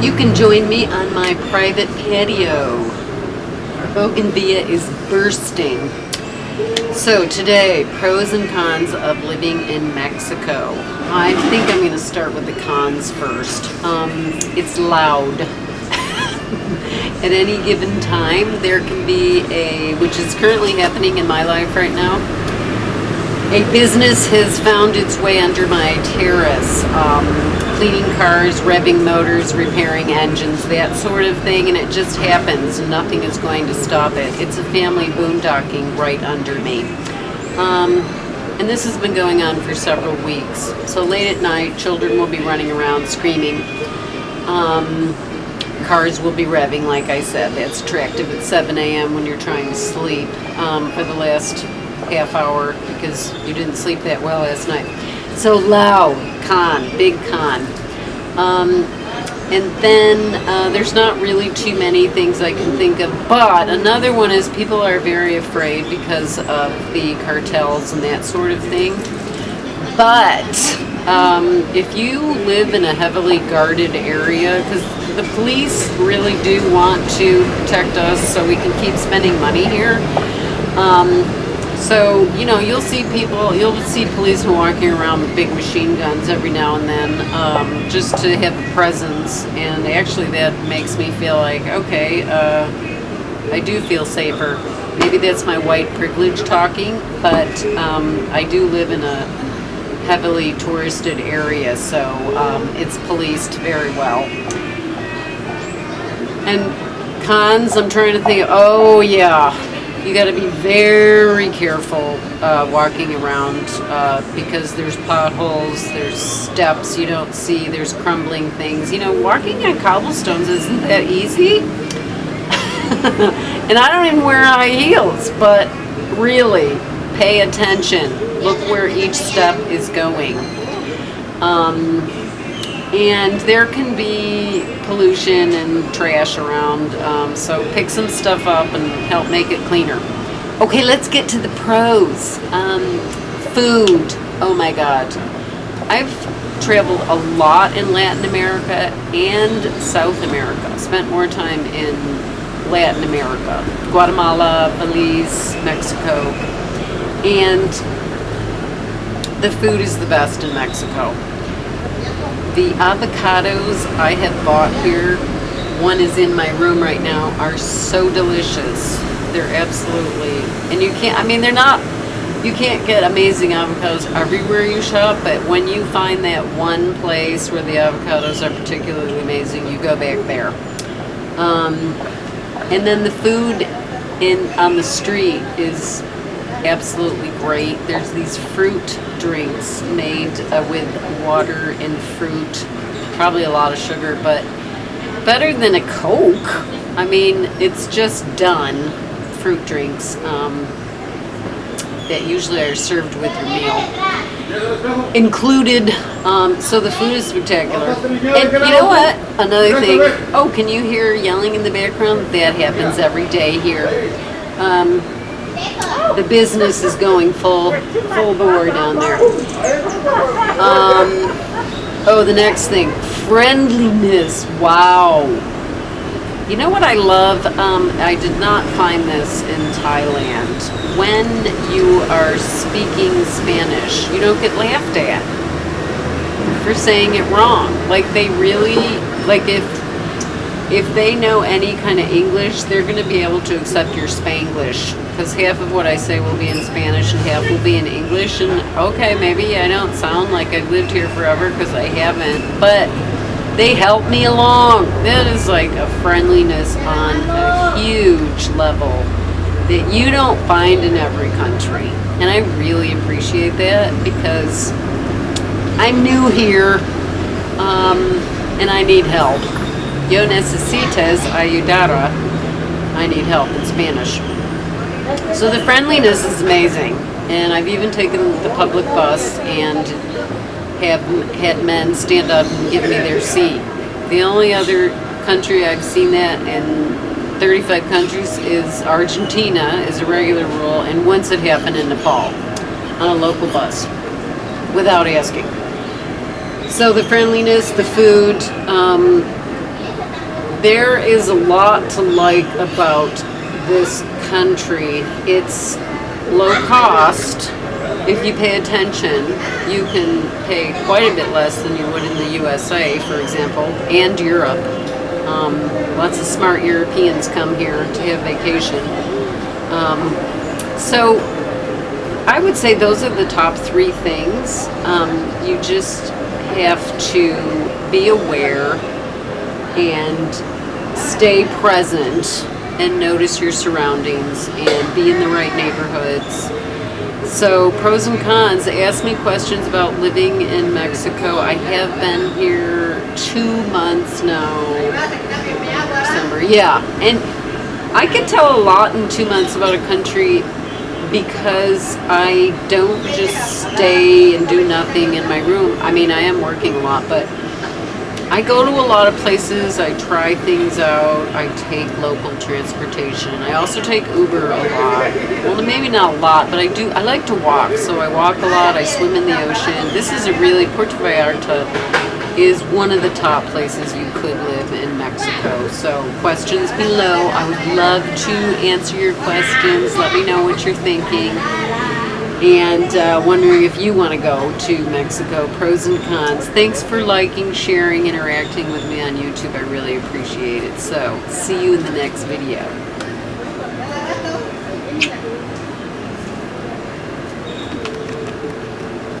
You can join me on my private patio. Our Bougainvillea is bursting. So today, pros and cons of living in Mexico. I think I'm going to start with the cons first. Um, it's loud. At any given time, there can be a, which is currently happening in my life right now, a business has found its way under my terrace, um, cleaning cars, revving motors, repairing engines, that sort of thing, and it just happens. Nothing is going to stop it. It's a family boondocking right under me. Um, and this has been going on for several weeks. So late at night, children will be running around screaming. Um, cars will be revving, like I said. That's attractive at 7 a.m. when you're trying to sleep um, for the last half hour because you didn't sleep that well last night. So loud, con, big con. Um, and then uh, there's not really too many things I can think of. But another one is people are very afraid because of the cartels and that sort of thing. But um, if you live in a heavily guarded area, because the police really do want to protect us so we can keep spending money here. Um, so, you know, you'll see people, you'll see policemen walking around with big machine guns every now and then um, just to have a presence. And actually, that makes me feel like, okay, uh, I do feel safer. Maybe that's my white privilege talking, but um, I do live in a heavily touristed area, so um, it's policed very well. And cons, I'm trying to think, oh yeah, you got to be very careful uh, walking around uh, because there's potholes, there's steps you don't see, there's crumbling things. You know, walking on cobblestones isn't that easy. and I don't even wear high heels, but really, pay attention. Look where each step is going. Um, and there can be pollution and trash around um, so pick some stuff up and help make it cleaner. Okay let's get to the pros. Um, food. Oh my god. I've traveled a lot in Latin America and South America. Spent more time in Latin America. Guatemala Belize Mexico. And the food is the best in Mexico the avocados I have bought here, one is in my room right now, are so delicious. They're absolutely, and you can't, I mean, they're not, you can't get amazing avocados everywhere you shop, but when you find that one place where the avocados are particularly amazing, you go back there. Um, and then the food in on the street is absolutely great. There's these fruit drinks made uh, with water and fruit, probably a lot of sugar, but better than a Coke. I mean, it's just done, fruit drinks, um, that usually are served with your meal. Included, um, so the food is spectacular. And you know what? Another thing, oh, can you hear yelling in the background? That happens every day here. Um, the business is going full full bore down there. Um, oh, the next thing, friendliness. Wow. You know what I love? Um, I did not find this in Thailand. When you are speaking Spanish, you don't get laughed at for saying it wrong. Like they really, like if if they know any kind of English, they're going to be able to accept your Spanglish. Because half of what I say will be in Spanish and half will be in English. And okay, maybe I don't sound like I've lived here forever because I haven't. But they help me along. That is like a friendliness on a huge level that you don't find in every country. And I really appreciate that because I'm new here um, and I need help. Yo necesitas ayudara. I need help in Spanish. So the friendliness is amazing. And I've even taken the public bus and have had men stand up and give me their seat. The only other country I've seen that in 35 countries is Argentina is a regular rule and once it happened in Nepal on a local bus without asking. So the friendliness, the food, um, there is a lot to like about this country. It's low cost. If you pay attention, you can pay quite a bit less than you would in the USA, for example, and Europe. Um, lots of smart Europeans come here to have vacation. Um, so I would say those are the top three things. Um, you just have to be aware and stay present and notice your surroundings and be in the right neighborhoods. So pros and cons, ask me questions about living in Mexico. I have been here two months now. December, yeah. And I could tell a lot in two months about a country because I don't just stay and do nothing in my room. I mean, I am working a lot, but I go to a lot of places. I try things out. I take local transportation. I also take Uber a lot. Well, maybe not a lot, but I do. I like to walk, so I walk a lot. I swim in the ocean. This is a really Puerto Vallarta is one of the top places you could live in Mexico. So questions below. I would love to answer your questions. Let me know what you're thinking. And uh, wondering if you want to go to Mexico, pros and cons. Thanks for liking, sharing, interacting with me on YouTube. I really appreciate it. So, see you in the next video.